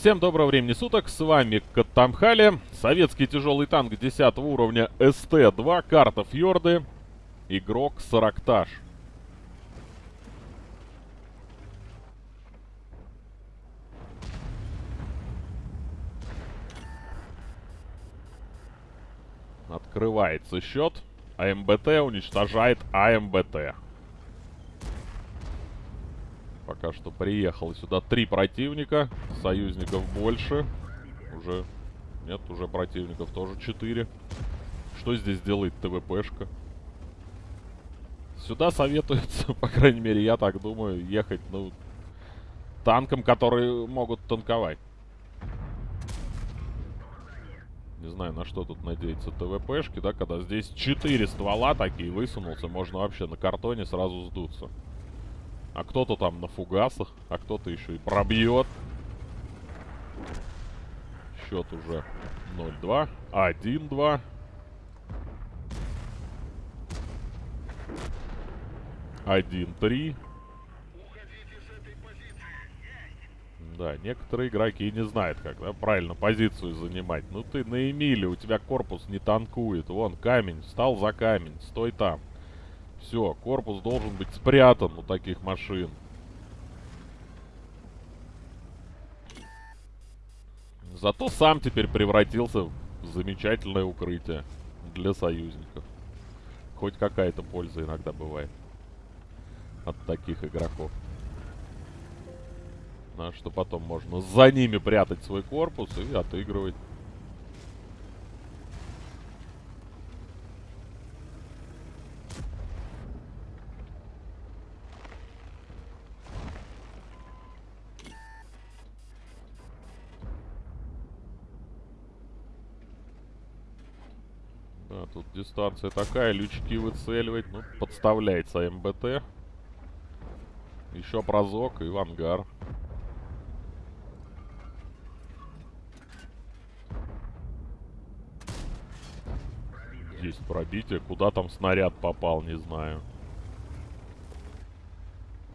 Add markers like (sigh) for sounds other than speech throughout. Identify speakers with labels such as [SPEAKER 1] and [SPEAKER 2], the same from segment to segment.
[SPEAKER 1] Всем доброго времени суток, с вами Каттамхали, советский тяжелый танк 10 уровня СТ-2, карта Фьорды, игрок Саракташ. Открывается счет. АМБТ уничтожает АМБТ. Пока что приехало сюда три противника. Союзников больше. Уже... Нет, уже противников тоже четыре. Что здесь делает ТВПшка? Сюда советуется, (laughs) по крайней мере, я так думаю, ехать, ну, танкам, которые могут танковать. Не знаю, на что тут надеется ТВПшки, да, когда здесь 4 ствола такие высунулся, можно вообще на картоне сразу сдуться. А кто-то там на фугасах, а кто-то еще и пробьет. Счет уже 0-2, 1-2. Один, три. Да, некоторые игроки не знают, как да, правильно позицию занимать. Ну ты на Эмиле, у тебя корпус не танкует. Вон, камень, встал за камень, стой там. Все, корпус должен быть спрятан у таких машин. Зато сам теперь превратился в замечательное укрытие для союзников. Хоть какая-то польза иногда бывает от таких игроков. А что потом можно за ними прятать свой корпус и отыгрывать. Да, тут дистанция такая, лючки выцеливать. Ну, подставляется МБТ. Еще прозок и в ангар. Есть пробитие. Куда там снаряд попал, не знаю.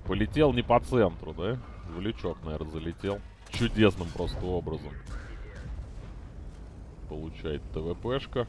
[SPEAKER 1] Полетел не по центру, да? В лючок, наверное, залетел. Чудесным просто образом. Получает ТВПшка.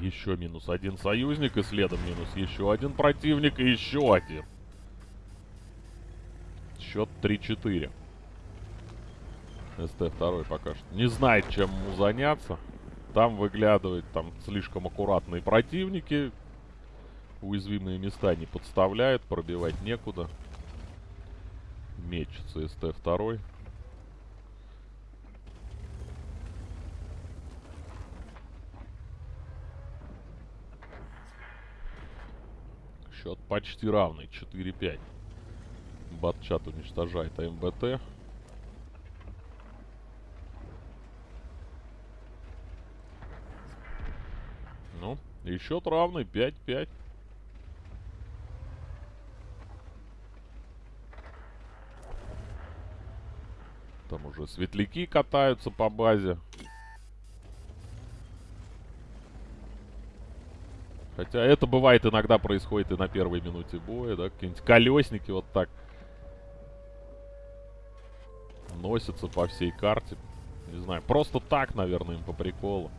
[SPEAKER 1] Еще минус один союзник, и следом минус еще один противник, и еще один. Счет 3-4. СТ-2 пока что не знает, чем ему заняться. Там выглядывают там слишком аккуратные противники. Уязвимые места не подставляют, пробивать некуда. Мечется СТ-2. Счет почти равный. 4-5. Батчат уничтожает АМБТ. Ну, и счет равный. 5-5. Там уже светляки катаются по базе. Хотя это бывает иногда происходит и на первой минуте боя, да, какие-нибудь колесники вот так носятся по всей карте. Не знаю, просто так, наверное, им по приколу.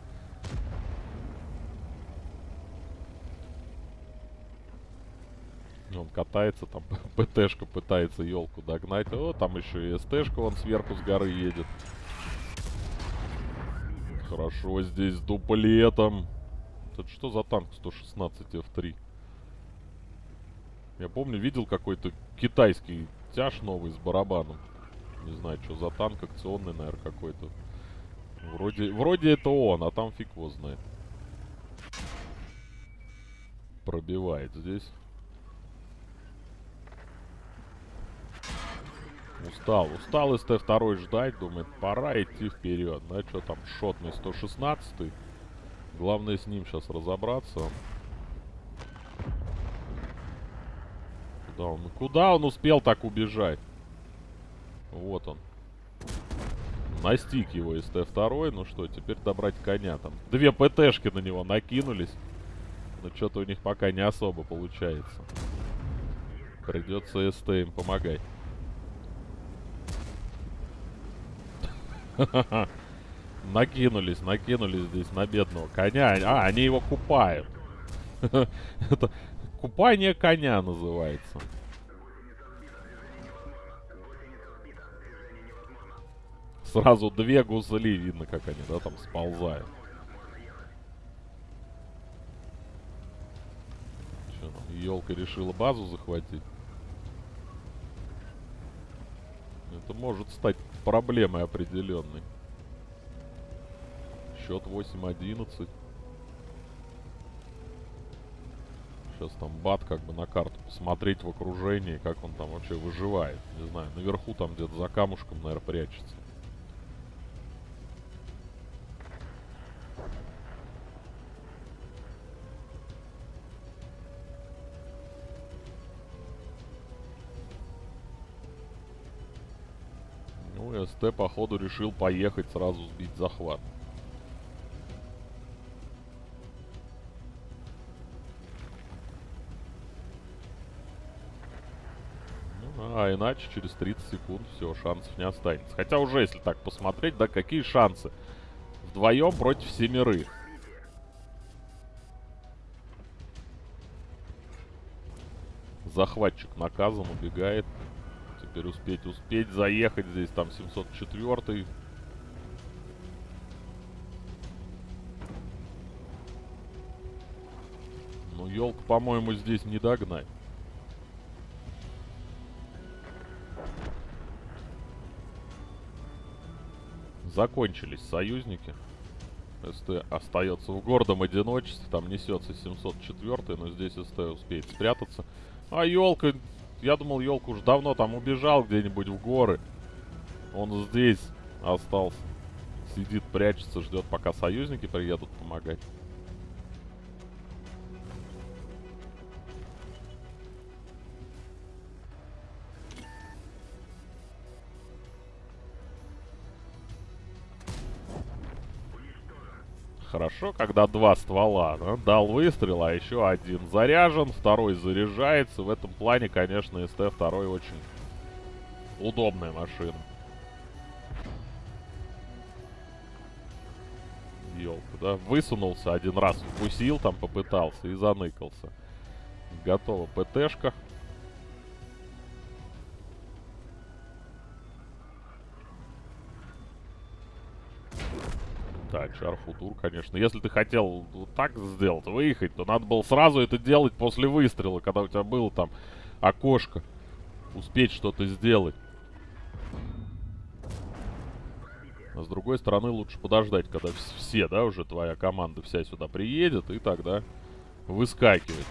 [SPEAKER 1] Он катается, там (laughs) ПТшка пытается елку догнать. О, там еще и СТшка он сверху с горы едет. Хорошо здесь с дуплетом. Это что за танк 116 F3? Я помню, видел какой-то китайский тяж новый с барабаном. Не знаю, что за танк, акционный, наверное, какой-то. Вроде, вроде это он, а там фиг его знает. Пробивает здесь. Устал, устал СТ-2 ждать, думает, пора идти вперед. Да, что там, шотный 116 -й. Главное с ним сейчас разобраться. Куда он, куда он успел так убежать? Вот он. Настиг его СТ-2. Ну что, теперь добрать коня там. Две ПТшки на него накинулись. Но что-то у них пока не особо получается. Придется СТ им помогать. (laughs) Накинулись, накинулись здесь на бедного коня. А, они его купают. (laughs) Это купание коня называется. Сразу две гузли, видно, как они, да, там сползают. Что там, елка решила базу захватить? Это может стать проблемой определенной. Счет 8-11. Сейчас там бат как бы на карту посмотреть в окружении, как он там вообще выживает. Не знаю, наверху там где-то за камушком, наверное, прячется. Ну, СТ, походу, решил поехать сразу сбить захват. А иначе через 30 секунд все, шансов не останется. Хотя уже, если так посмотреть, да, какие шансы? Вдвоем против семерых. Захватчик наказан, убегает теперь успеть, успеть заехать здесь, там 704 Ну, елка, по-моему, здесь не догнать. Закончились союзники. СТ остается в гордом одиночестве. Там несется 704 но здесь СТ успеет спрятаться. А елка я думал, елка уж давно там убежал где-нибудь в горы. Он здесь остался. Сидит, прячется, ждет, пока союзники приедут помогать. Хорошо, когда два ствола. Да? Дал выстрел, а еще один заряжен, второй заряжается. В этом плане, конечно, СТ-2 очень удобная машина. Елка, да? Высунулся один раз, вкусил там, попытался и заныкался. Готова ПТшка. Так, шарфутур, конечно. Если ты хотел вот так сделать, выехать, то надо было сразу это делать после выстрела, когда у тебя было там окошко. Успеть что-то сделать. А с другой стороны, лучше подождать, когда все, да, уже твоя команда вся сюда приедет, и тогда выскакивать.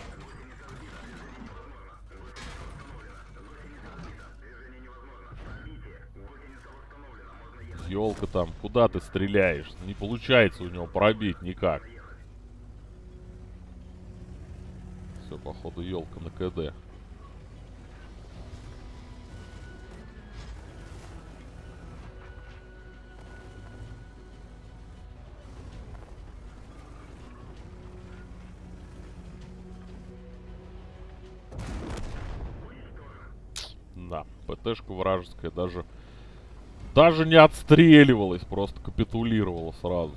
[SPEAKER 1] Елка там, куда ты стреляешь? Не получается у него пробить никак. Все, походу, елка на КД. Да, ПТшка вражеская даже даже не отстреливалась, просто капитулировала сразу.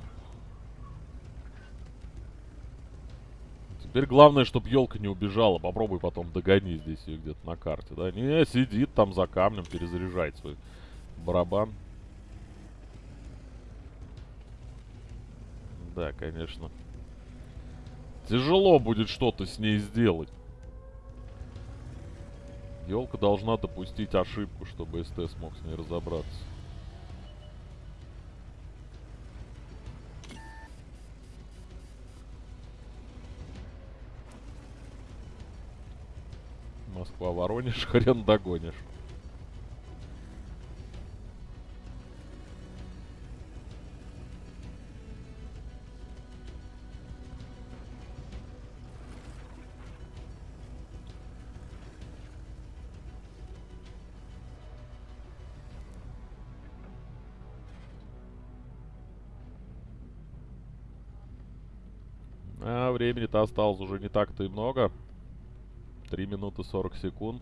[SPEAKER 1] Теперь главное, чтобы елка не убежала. Попробуй потом догони здесь ее где-то на карте, да? Не, сидит там за камнем, перезаряжает свой барабан. Да, конечно. Тяжело будет что-то с ней сделать. Елка должна допустить ошибку, чтобы СТ смог с ней разобраться. Москва-Воронеж, (laughs) хрен догонишь. А времени-то осталось уже не так-то и много. 3 минуты 40 секунд.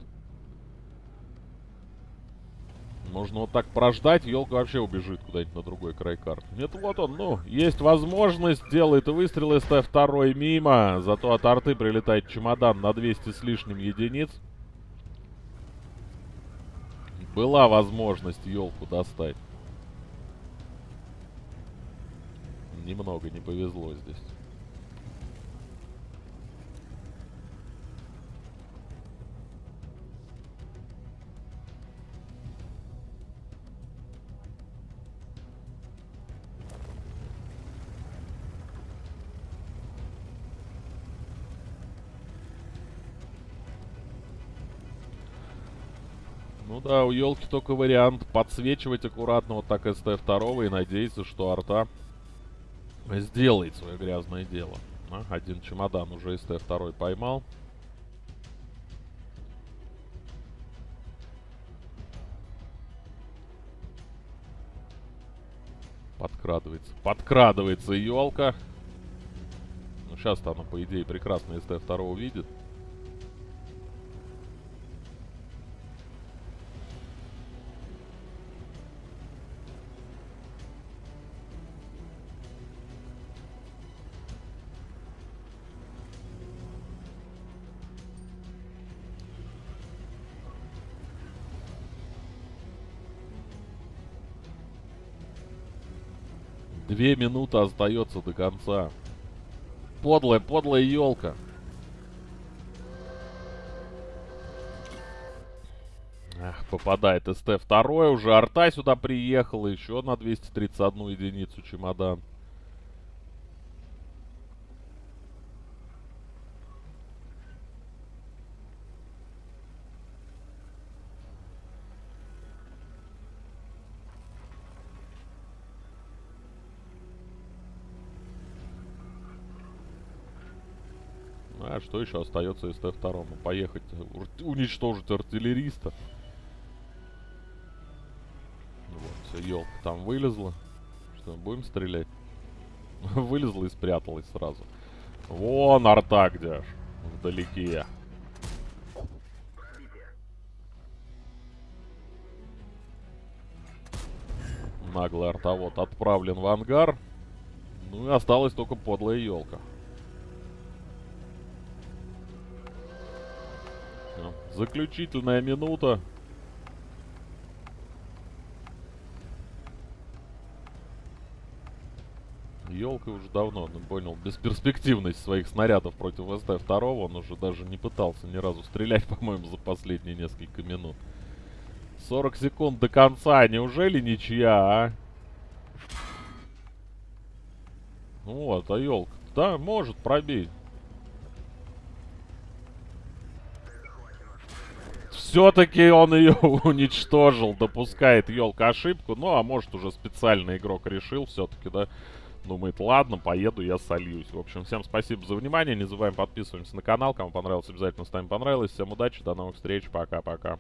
[SPEAKER 1] Можно вот так прождать, елка вообще убежит куда-нибудь на другой край карты. Нет, вот он, ну, есть возможность, делает выстрел из Т2 мимо. Зато от арты прилетает чемодан на 200 с лишним единиц. Была возможность елку достать. Немного не повезло здесь. Ну да, у елки только вариант подсвечивать аккуратно вот так СТ-2 и надеяться, что арта сделает свое грязное дело. А, один чемодан уже СТ-2 поймал. Подкрадывается. Подкрадывается елка. Ну, сейчас-то она, по идее, прекрасно СТ-2 видит. Две минуты остается до конца. Подлая, подлая елка. Ах, попадает СТ-2 уже. Арта сюда приехала. Еще на 231 единицу чемодан. А что еще остается СТ-2? Поехать уничтожить артиллериста. Ну вот, елка там вылезла. Что, будем стрелять? (laughs) Вылезла и спряталась сразу. Вон арта где аж. Вдалеке. Наглый артовод отправлен в ангар. Ну и осталась только подлая елка. Заключительная минута. Елка уже давно, ну, понял, бесперспективность своих снарядов против СТ-2. Он уже даже не пытался ни разу стрелять, (laughs) по-моему, за последние несколько минут. 40 секунд до конца. Неужели ничья, а? Ну вот, а елка. Да, может пробить. Все-таки он ее (laughs) уничтожил, допускает елка ошибку. Ну, а может уже специально игрок решил все-таки, да, думает, ладно, поеду, я сольюсь. В общем, всем спасибо за внимание. Не забываем подписываться на канал. Кому понравилось, обязательно ставим понравилось. Всем удачи, до новых встреч, пока-пока.